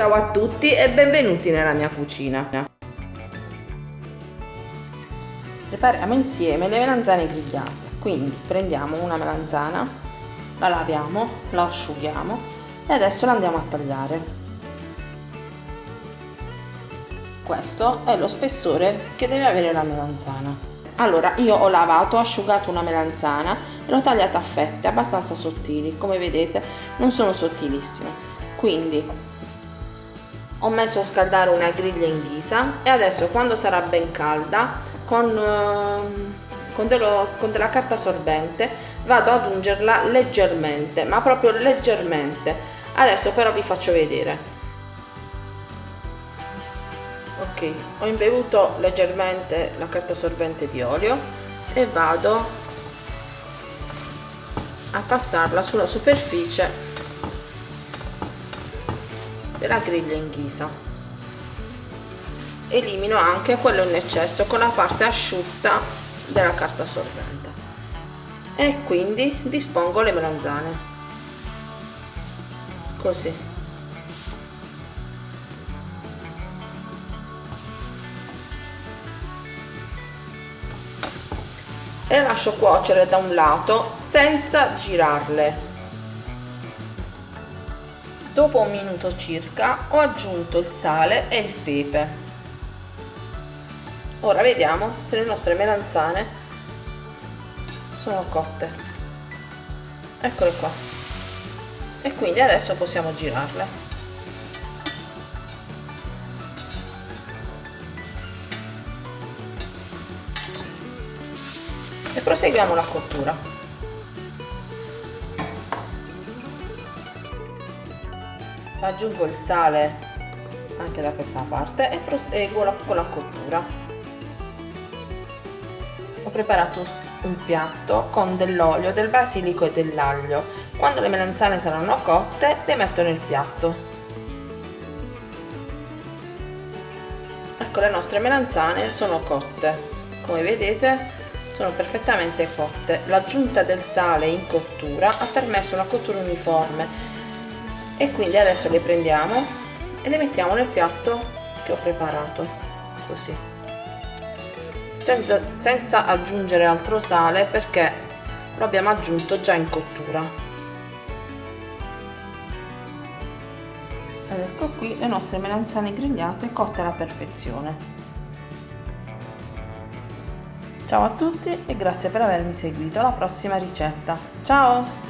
Ciao a tutti e benvenuti nella mia cucina. Prepariamo insieme le melanzane grigliate. Quindi prendiamo una melanzana, la laviamo, la asciughiamo e adesso la andiamo a tagliare. Questo è lo spessore che deve avere la melanzana. Allora, io ho lavato, ho asciugato una melanzana e l'ho tagliata a fette abbastanza sottili, come vedete non sono sottilissime. Quindi ho messo a scaldare una griglia in ghisa e adesso quando sarà ben calda con, eh, con, dello, con della carta sorbente vado ad ungerla leggermente, ma proprio leggermente. Adesso però vi faccio vedere ok ho imbevuto leggermente la carta sorbente di olio e vado a passarla sulla superficie della griglia in ghisa. Elimino anche quello in eccesso con la parte asciutta della carta sorbente e quindi dispongo le melanzane. Così. E lascio cuocere da un lato senza girarle dopo un minuto circa ho aggiunto il sale e il pepe. Ora vediamo se le nostre melanzane sono cotte. Eccole qua. E quindi adesso possiamo girarle. E proseguiamo la cottura aggiungo il sale anche da questa parte e proseguo con la cottura. Ho preparato un piatto con dell'olio del basilico e dell'aglio. Quando le melanzane saranno cotte le metto nel piatto. Ecco le nostre melanzane sono cotte. Come vedete sono perfettamente cotte. L'aggiunta del sale in cottura ha permesso una cottura uniforme e quindi adesso le prendiamo e le mettiamo nel piatto che ho preparato così senza, senza aggiungere altro sale perché lo abbiamo aggiunto già in cottura ecco qui le nostre melanzane grigliate cotte alla perfezione Ciao a tutti e grazie per avermi seguito alla prossima ricetta. Ciao!